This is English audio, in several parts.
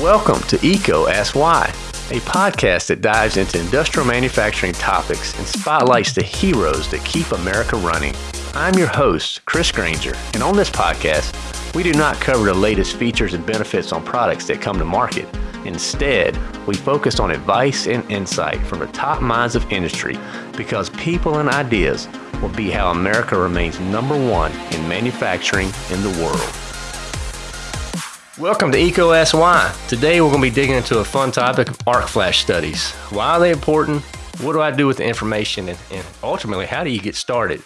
Welcome to EECO Ask Why, a podcast that dives into industrial manufacturing topics and spotlights the heroes that keep America running. I'm your host, Chris Grainger, and on this podcast, we do not cover the latest features and benefits on products that come to market. Instead, we focus on advice and insight from the top minds of industry because people and ideas will be how America remains number one in manufacturing in the world. Welcome to EECO Ask Today we're going to be digging into a fun topic of arc flash studies. Why are they important? What do I do with the information? And, and ultimately, how do you get started?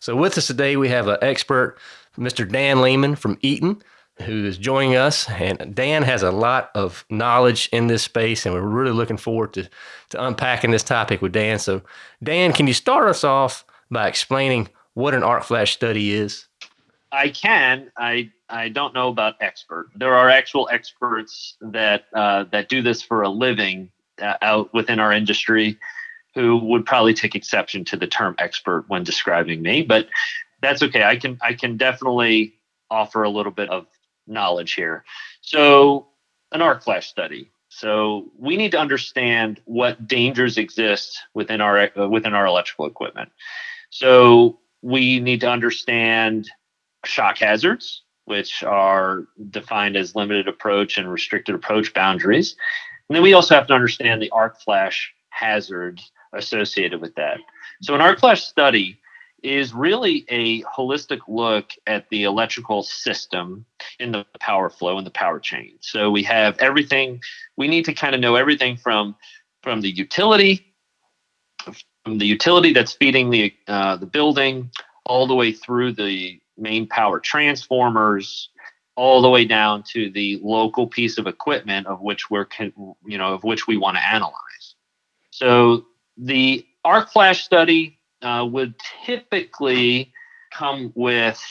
So, with us today, we have an expert, Mr. Dan Lehman from Eaton, who is joining us. And Dan has a lot of knowledge in this space, and we're really looking forward to, to unpacking this topic with Dan. So, Dan, can you start us off by explaining what an arc flash study is? I can. I I don't know about expert. There are actual experts that uh, that do this for a living uh, out within our industry, who would probably take exception to the term expert when describing me. But that's okay. I can I can definitely offer a little bit of knowledge here. So an arc flash study. So we need to understand what dangers exist within our uh, within our electrical equipment. So we need to understand shock hazards, which are defined as limited approach and restricted approach boundaries. And then we also have to understand the arc flash hazards associated with that. So, an arc flash study is really a holistic look at the electrical system in the power flow and the power chain. So we have everything we need to kind of know everything from from the utility from the utility that's feeding the uh, the building all the way through the main power transformers all the way down to the local piece of equipment of which we're you know of which we want to analyze. So the arc flash study uh, would typically come with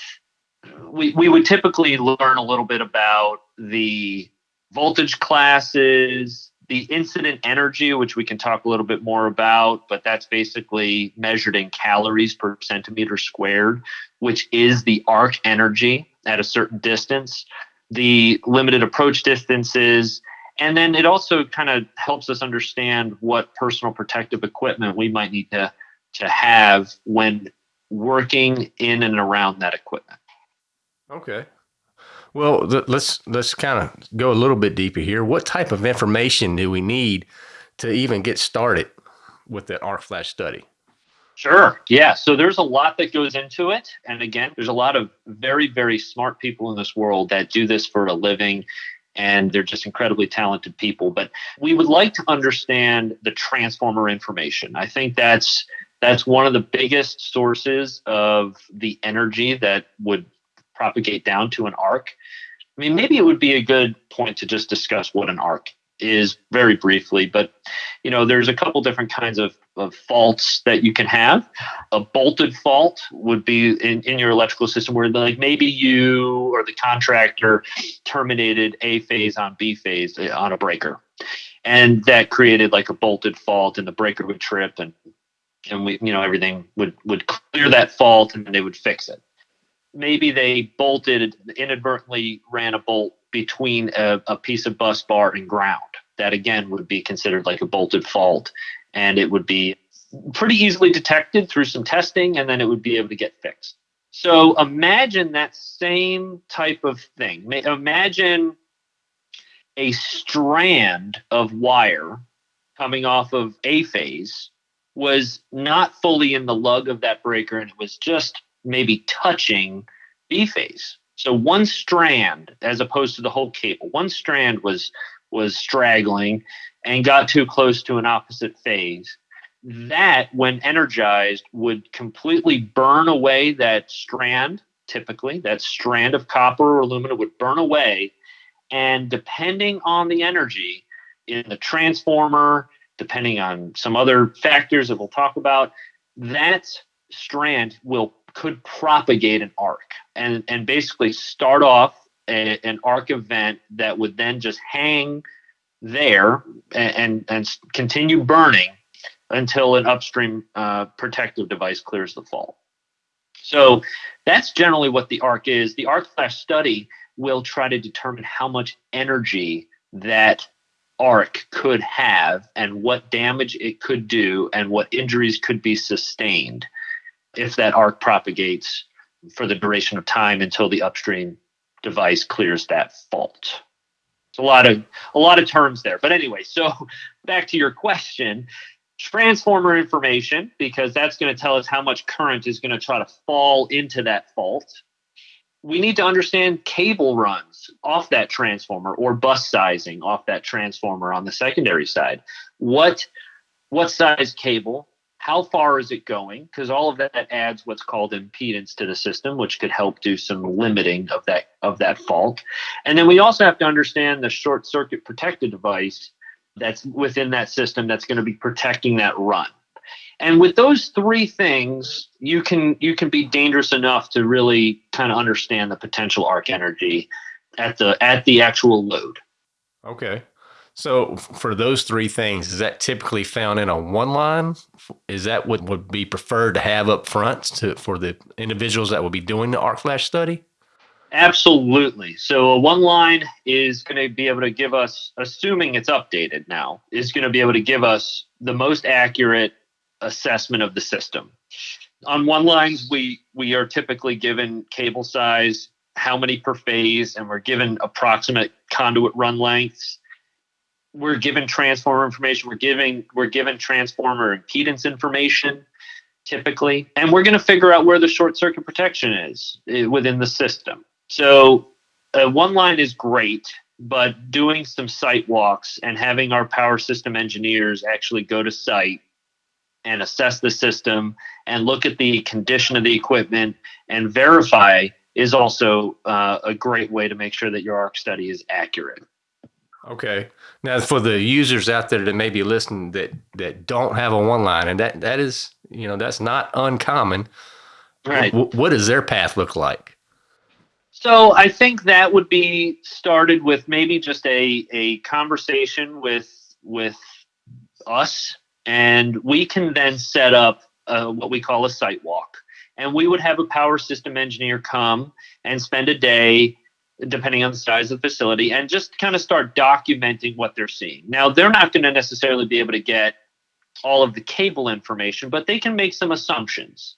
we, we would typically learn a little bit about the voltage classes the incident energy, which we can talk a little bit more about, but that's basically measured in calories per centimeter squared, which is the arc energy at a certain distance, the limited approach distances, and then it also kind of helps us understand what personal protective equipment we might need to, to have when working in and around that equipment. Okay. Well, th- let's let's kind of go a little bit deeper here. What type of information do we need to even get started with that arc flash study? Sure. Yeah. So there's a lot that goes into it. And again, there's a lot of very, very smart people in this world that do this for a living. And they're just incredibly talented people. But we would like to understand the transformer information. I think that's that's one of the biggest sources of the energy that would propagate down to an arc. I mean, maybe it would be a good point to just discuss what an arc is very briefly, but you know, there's a couple different kinds of, of faults that you can have. A bolted fault would be in, in your electrical system where like maybe you or the contractor terminated A phase on B phase uh, on a breaker. And that created like a bolted fault and the breaker would trip and and we you know everything would would clear that fault and they would fix it maybe they bolted inadvertently ran a bolt between a, a, piece of bus bar and ground. That again would be considered like a bolted fault, and it would be pretty easily detected through some testing, and then it would be able to get fixed. So imagine that same type of thing. Imagine a strand of wire coming off of A phase was not fully in the lug of that breaker and it was just maybe touching B phase. So one strand, as opposed to the whole cable, one strand was was straggling and got too close to an opposite phase. That, when energized, would completely burn away that strand. Typically, that strand of copper or aluminum would burn away, and depending on the energy in the transformer, depending on some other factors that we'll talk about, that strand will could propagate an arc and and basically start off a, an arc event that would then just hang there and and, and continue burning until an upstream uh, protective device clears the fault. So that's generally what the arc is. The arc flash study will try to determine how much energy that arc could have and what damage it could do and what injuries could be sustained if that arc propagates for the duration of time until the upstream device clears that fault. It's a lot of a lot of terms there. But anyway, so back to your question, transformer information because that's going to tell us how much current is going to try to fall into that fault. We need to understand cable runs off that transformer or bus sizing off that transformer on the secondary side. What what size cable? How far is it going? Because all of that adds what's called impedance to the system which could help do some limiting of that of that fault. And then we also have to understand the short circuit protected device that's within that system that's going to be protecting that run. And with those three things you can you can be dangerous enough to really kind of understand the potential arc energy at the at the actual load. Okay so for those three things, is that typically found in a one line? Is that what would be preferred to have up front to for the individuals that will be doing the arc flash study? Absolutely. So a one line is going to be able to give us, assuming it's updated now, is going to be able to give us the most accurate assessment of the system. On one lines, we we are typically given cable size, how many per phase, and we're given approximate conduit run lengths we're given transformer information we're giving we're given transformer impedance information typically and we're going to figure out where the short circuit protection is eh, within the system. So uh, one line is great but doing some site walks and having our power system engineers actually go to site and assess the system and look at the condition of the equipment and verify is also uh, a great way to make sure that your arc study is accurate Okay. Now, for the users out there that may be listening that that don't have a one line, and that that is, you know, that's not uncommon. Right. W- what does their path look like? So I think that would be started with maybe just a a conversation with with us, and we can then set up uh, what we call a site walk, and we would have a power system engineer come and spend a day depending on the size of the facility, and just kind of start documenting what they're seeing. Now, they're not going to necessarily be able to get all of the cable information, but they can make some assumptions.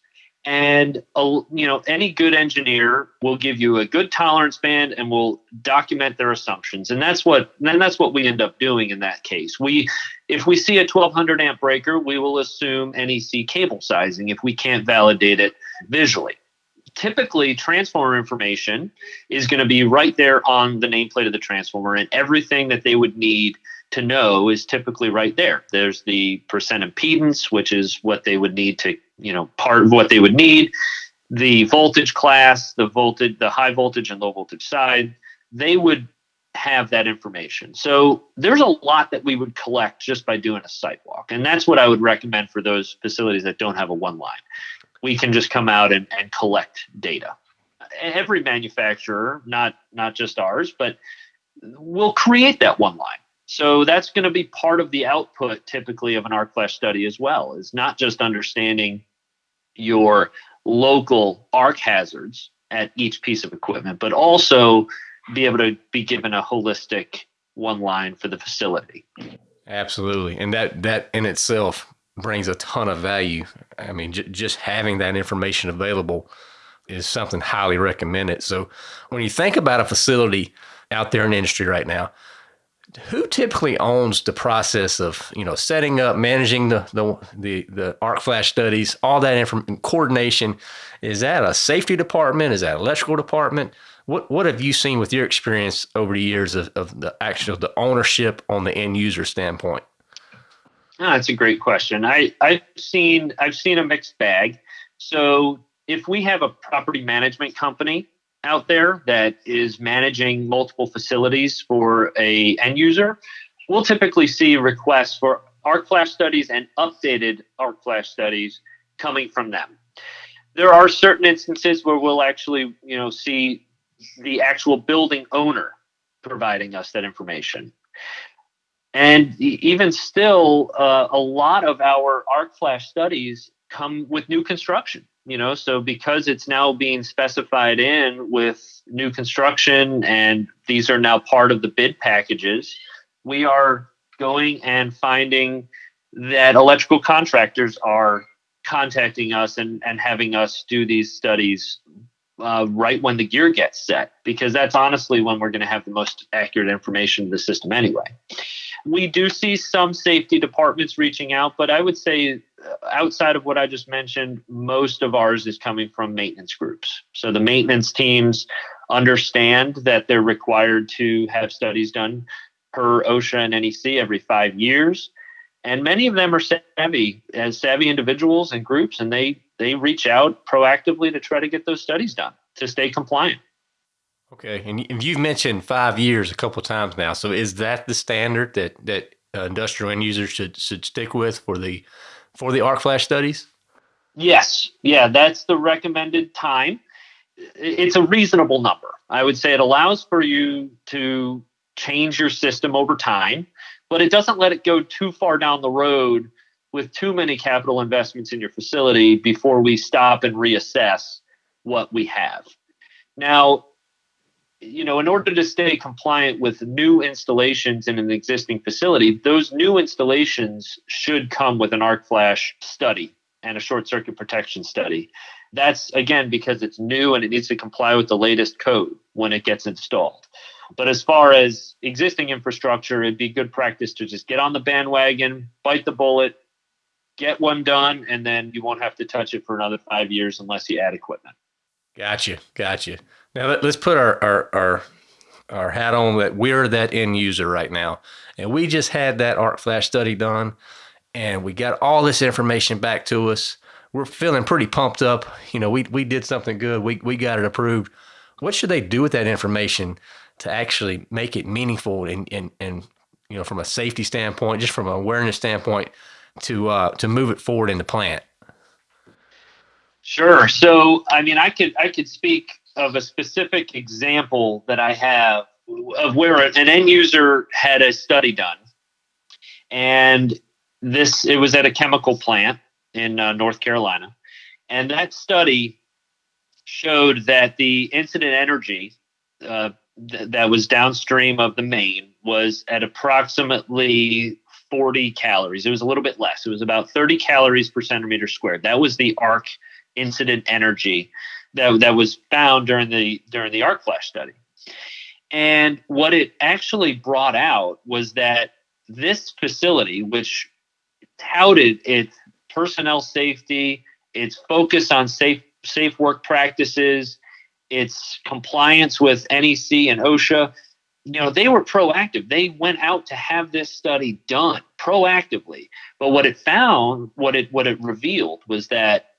And you know, any good engineer will give you a good tolerance band and will document their assumptions. And that's what then that's what we end up doing in that case. We if we see a 1200 amp breaker, we will assume NEC cable sizing if we can't validate it visually typically transformer information is going to be right there on the nameplate of the transformer and everything that they would need to know is typically right there. There's the percent impedance which is what they would need to you know part of what they would need. The voltage class the voltage the high voltage and low voltage side they would have that information. So there's a lot that we would collect just by doing a site walk and that's what i would recommend for those facilities that don't have a one line we can just come out and, and collect data. Every manufacturer, not not just ours, but will create that one line. So that's going to be part of the output typically of an arc flash study as well, is not just understanding your local arc hazards at each piece of equipment, but also be able to be given a holistic one line for the facility. Absolutely. And that that in itself brings a ton of value. I mean, just having that information available is something highly recommended. So, when you think about a facility out there in the industry right now, who typically owns the process of you know setting up, managing the the the, the arc flash studies, all that information, coordination? Is that a safety department? Is that electrical department? What what have you seen with your experience over the years of, of the actual the ownership on the end user standpoint? Oh, that's a great question. I, I've seen I've seen a mixed bag. So if we have a property management company out there that is managing multiple facilities for a end user, we'll typically see requests for arc flash studies and updated arc flash studies coming from them. There are certain instances where we'll actually, you know, see the actual building owner providing us that information. And even still, uh, a lot of our arc flash studies come with new construction. you know, so because it's now being specified in with new construction and these are now part of the bid packages, we are going and finding that electrical contractors are contacting us and, and having us do these studies uh, right when the gear gets set, because that's honestly when we're going to have the most accurate information in the system anyway. We do see some safety departments reaching out, but I would say uh, outside of what I just mentioned, most of ours is coming from maintenance groups. So the maintenance teams understand that they're required to have studies done per OSHA and NEC every five years. And many of them are savvy as savvy individuals and groups, and they they reach out proactively to try to get those studies done to stay compliant. Okay, and you've mentioned five years a couple times now. So is that the standard that that uh, industrial end users should should stick with for the for the arc flash studies? Yes, yeah, that's the recommended time. It's a reasonable number. I would say it allows for you to change your system over time, but it doesn't let it go too far down the road with too many capital investments in your facility before we stop and reassess what we have. Now, you know, in order to stay compliant with new installations in an existing facility, those new installations should come with an arc flash study and a short circuit protection study. That's again because it's new and it needs to comply with the latest code when it gets installed. But as far as existing infrastructure, it'd be good practice to just get on the bandwagon, bite the bullet, get one done, and then you won't have to touch it for another five years unless you add equipment. Gotcha, gotcha. Now let, us put our, our our our hat on that we're that end user right now, and we just had that arc flash study done, and we got all this information back to us. We're feeling pretty pumped up. You know, we we did something good. We we got it approved. What should they do with that information to actually make it meaningful and and and you know from a safety standpoint, just from an awareness standpoint? To uh, to move it forward in the plant? Sure. So, I mean, I could I could speak of a specific example that I have of where an end user had a study done, and this it was at a chemical plant in uh, North Carolina, and that study showed that the incident energy uh, th- that was downstream of the main was at approximately 40 calories. It was a little bit less. It was about 30 calories per centimeter squared. That was the arc incident energy that, that was found during the during the arc flash study. And what it actually brought out was that this facility, which touted its personnel safety, its focus on safe safe work practices, its compliance with NEC and OSHA, you know they were proactive. They went out to have this study done proactively. But what it found what it what it revealed was that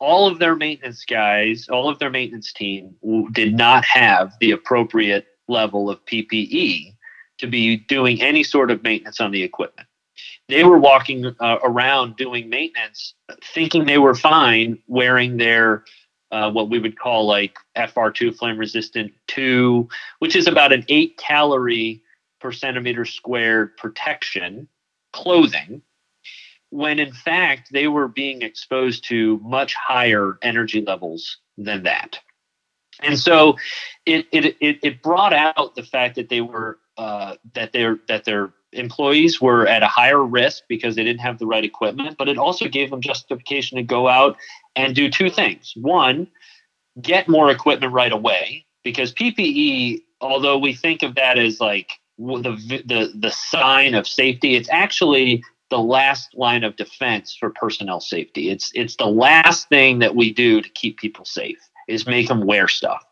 all of their maintenance guys all of their maintenance team did not have the appropriate level of ppe to be doing any sort of maintenance on the equipment. They were walking uh, around doing maintenance thinking they were fine wearing their uh, what we would call like FR2 flame resistant 2, which is about an eight calorie per centimeter squared protection clothing, when in fact they were being exposed to much higher energy levels than that. And so it, it, it, it brought out the fact that they were uh, that their that their employees were at a higher risk because they didn't have the right equipment, but it also gave them justification to go out and do two things. One, get more equipment right away because PPE, although we think of that as like the the the sign of safety, it's actually the last line of defense for personnel safety. It's it's the last thing that we do to keep people safe is make them wear stuff.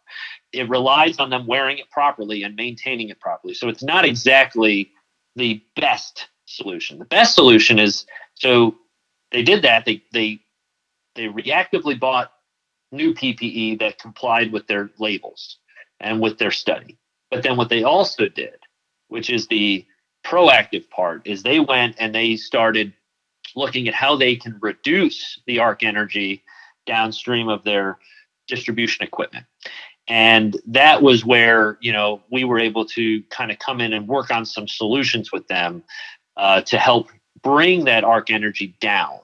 It relies on them wearing it properly and maintaining it properly. So it's not exactly the best solution. The best solution is so they did that. They they they reactively bought new PPE that complied with their labels and with their study. But then what they also did, which is the proactive part, is they went and they started looking at how they can reduce the arc energy downstream of their distribution equipment. And that was where, you know, we were able to kind of come in and work on some solutions with them uh, to help bring that arc energy down.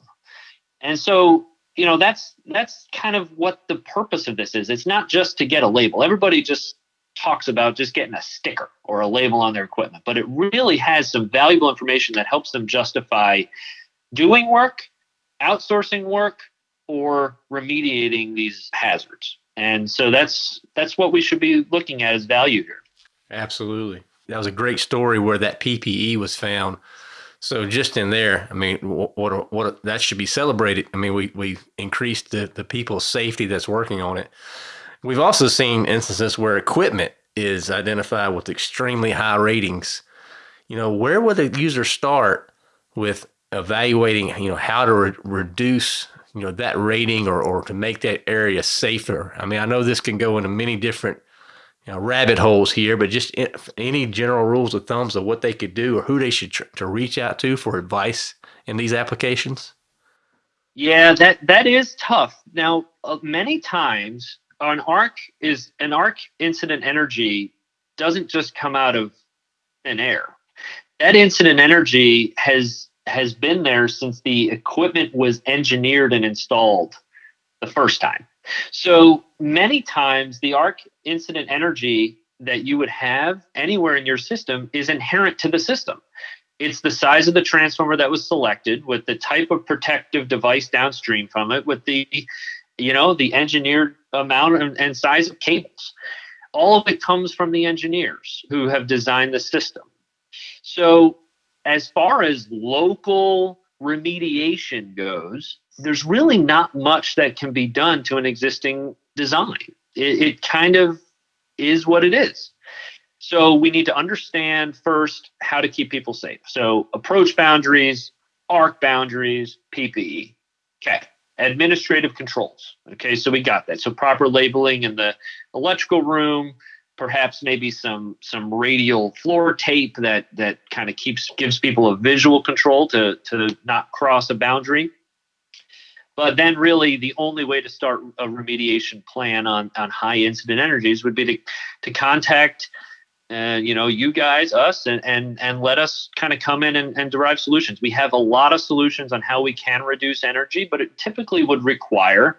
And so you know that's that's kind of what the purpose of this is. It's not just to get a label. Everybody just talks about just getting a sticker or a label on their equipment but it really has some valuable information that helps them justify doing work outsourcing work or remediating these hazards and so that's that's what we should be looking at as value here absolutely that was a great story where that ppe was found so just in there, I mean, what, what, that should be celebrated. I mean, we we increased the the people's safety that's working on it. We've also seen instances where equipment is identified with extremely high ratings. You know, where would the user start with evaluating? You know, how to re- reduce you know that rating or or to make that area safer. I mean, I know this can go into many different you know, rabbit holes here, but just any general rules of thumbs of what they could do or who they should tr- to reach out to for advice in these applications? Yeah, that that is tough. Now, uh, many times an arc is an arc incident energy doesn't just come out of thin air. That incident energy has has been there since the equipment was engineered and installed the first time. So many times the arc incident energy that you would have anywhere in your system is inherent to the system. It's the size of the transformer that was selected with the type of protective device downstream from it, with the, you know, the engineered amount and size of cables. All of it comes from the engineers who have designed the system. So, as far as local remediation goes, there's really not much that can be done to an existing design. It, it kind of is what it is. So we need to understand first how to keep people safe. So approach boundaries, arc boundaries, PPE. Okay. Administrative controls. Okay, so we got that. So proper labeling in the electrical room, perhaps maybe some some radial floor tape that that kind of keeps gives people a visual control to to not cross a boundary. But then, really, the only way to start a remediation plan on, on high incident energies would be to, to contact, uh, you know, you guys, us, and and and let us kind of come in and, and derive solutions. We have a lot of solutions on how we can reduce energy, but it typically would require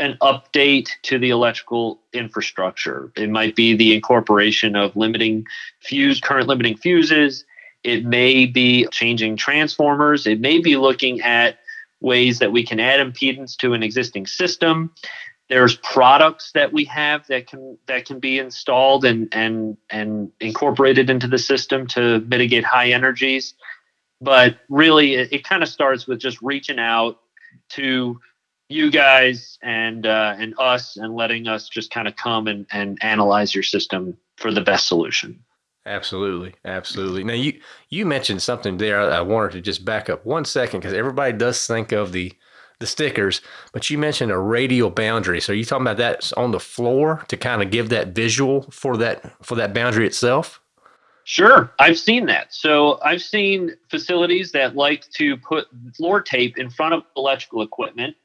an update to the electrical infrastructure. It might be the incorporation of limiting fuse current limiting fuses. It may be changing transformers. It may be looking at ways that we can add impedance to an existing system. There's products that we have that can that can be installed and and and incorporated into the system to mitigate high energies. But really, it, it kind of starts with just reaching out to you guys and uh, and us and letting us just kind of come and, and analyze your system for the best solution. Absolutely, absolutely. Now you you mentioned something there. I wanted to just back up one second because everybody does think of the the stickers, but you mentioned a radial boundary. So are you talking about that on the floor to kind of give that visual for that for that boundary itself? Sure, I've seen that. So I've seen facilities that like to put floor tape in front of electrical equipment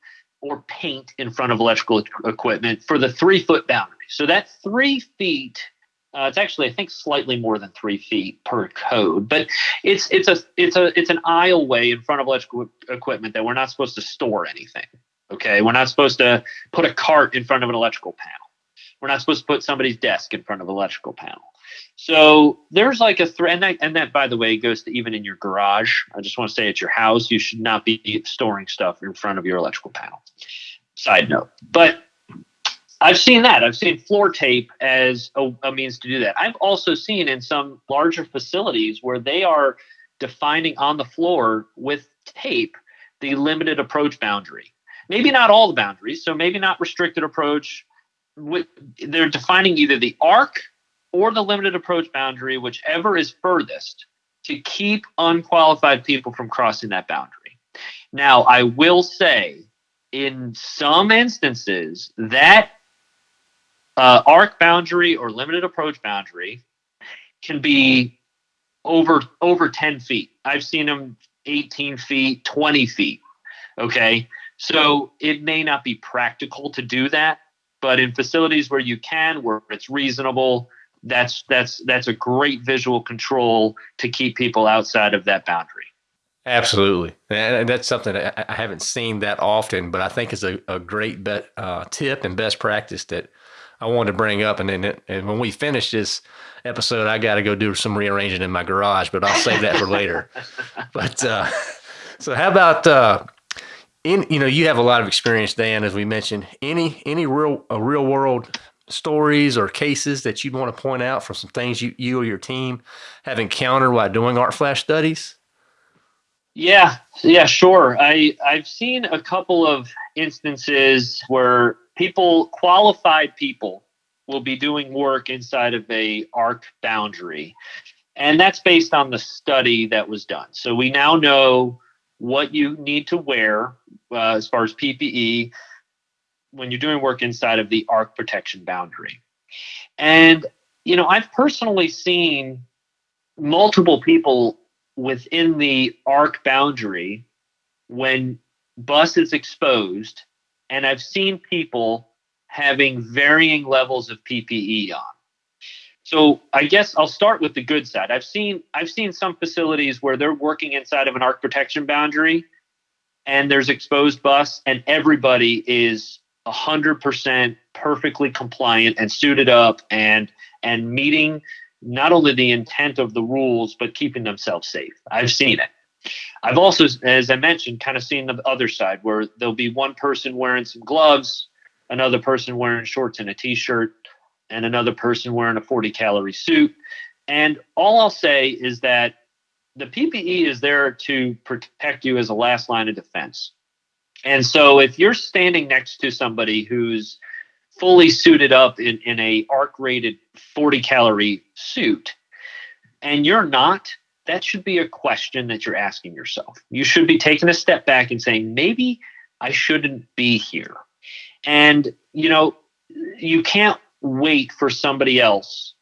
or paint in front of electrical equipment for the three foot boundary. So that three feet uh, it's actually, I think, slightly more than three feet per code, but it's it's a it's a it's an aisleway in front of electrical equipment that we're not supposed to store anything. Okay, we're not supposed to put a cart in front of an electrical panel. We're not supposed to put somebody's desk in front of an electrical panel. So there's like a thread, and that, and that, by the way, goes to even in your garage. I just want to say at your house, you should not be storing stuff in front of your electrical panel. Side note, but I've seen that. I've seen floor tape as a, a, means to do that. I've also seen in some larger facilities where they are defining on the floor with tape the limited approach boundary. Maybe not all the boundaries, so maybe not restricted approach. They're defining either the arc or the limited approach boundary, whichever is furthest, to keep unqualified people from crossing that boundary. Now, I will say in some instances, that uh, arc boundary or limited approach boundary can be over over 10 feet. I've seen them 18 feet, 20 feet. Okay. So it may not be practical to do that, but in facilities where you can, where it's reasonable, that's that's that's a great visual control to keep people outside of that boundary. Absolutely, and that's something I haven't seen that often, but I think is a, a great bet, uh, tip and best practice that I wanted to bring up. And then, and when we finish this episode, I got to go do some rearranging in my garage, but I'll save that for later. But uh, so, how about uh, in you know you have a lot of experience, Dan, as we mentioned. Any any real a real world stories or cases that you'd want to point out from some things you you or your team have encountered while doing arc flash studies? Yeah, yeah, sure. I I've seen a couple of instances where people, qualified people, will be doing work inside of a arc boundary, and that's based on the study that was done. So we now know what you need to wear uh, as far as PPE when you're doing work inside of the arc protection boundary, and you know I've personally seen multiple people within the arc boundary when bus is exposed and i've seen people having varying levels of ppe on. So i guess i'll start with the good side. I've seen i've seen some facilities where they're working inside of an arc protection boundary and there's exposed bus and everybody is 100% perfectly compliant and suited up and and meeting not only the intent of the rules, but keeping themselves safe. I've seen it. I've also, as I mentioned, kind of seen the other side where there'll be one person wearing some gloves, another person wearing shorts and a t shirt, and another person wearing a 40 calorie suit. And all I'll say is that the PPE is there to protect you as a last line of defense. And so if you're standing next to somebody who's fully suited up in, in a arc rated 40 calorie suit and you're not that should be a question that you're asking yourself. You should be taking a step back and saying maybe i shouldn't be here. And you know you can't wait for somebody else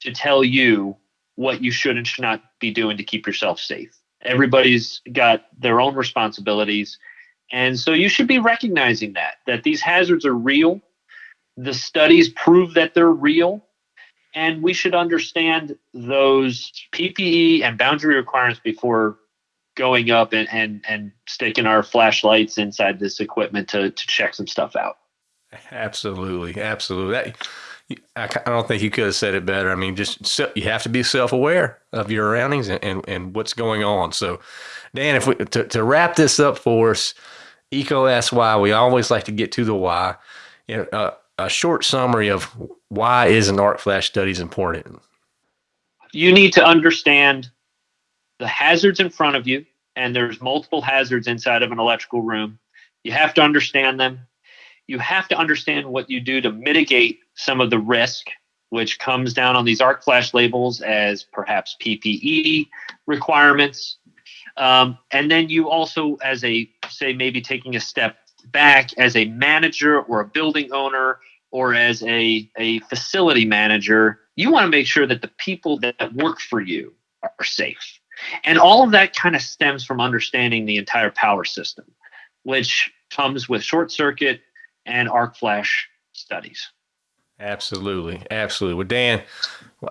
to tell you what you should and should not be doing to keep yourself safe. Everybody's got their own responsibilities and so you should be recognizing that that these hazards are real the studies prove that they're real. And we should understand those PPE and boundary requirements before going up and, and, and sticking our flashlights inside this equipment to, to check some stuff out. Absolutely. Absolutely. That, I don't think you could have said it better. I mean, just you have to be self-aware of your surroundings and, and, and, what's going on. So, Dan, if we to, to wrap this up for us, EECO asks why. We always like to get to the why. You know, uh, a short summary of why is an arc flash studies important? You need to understand the hazards in front of you, and there's multiple hazards inside of an electrical room. You have to understand them. You have to understand what you do to mitigate some of the risk, which comes down on these arc flash labels as perhaps PPE requirements. Um, and then you also, as a say, maybe taking a step back as a manager or a building owner or as a, a facility manager, you want to make sure that the people that work for you are safe. And all of that kind of stems from understanding the entire power system, which comes with short circuit and arc flash studies. Absolutely. Absolutely. Well, Dan,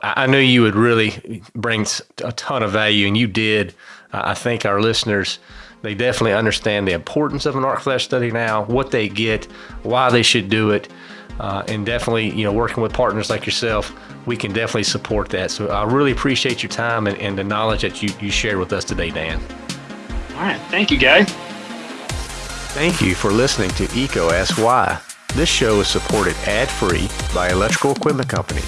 I knew you would really bring a ton of value, and you did. I think our listeners they definitely understand the importance of an arc flash study now, what they get, why they should do it. Uh, and definitely, you know, working with partners like yourself, we can definitely support that. So I really appreciate your time and, and the knowledge that you, you shared with us today, Dan. All right. Thank you, Guy. Thank you for listening to EECO Ask Why. This show is supported ad-free by Electrical Equipment Company.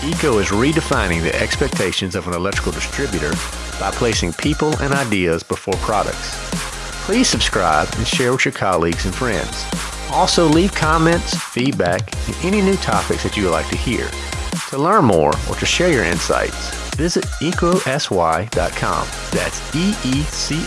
EECO is redefining the expectations of an electrical distributor by placing people and ideas before products. Please subscribe and share with your colleagues and friends. Also, leave comments, feedback, and any new topics that you would like to hear. To learn more or to share your insights, visit ecosy.com. That's E E C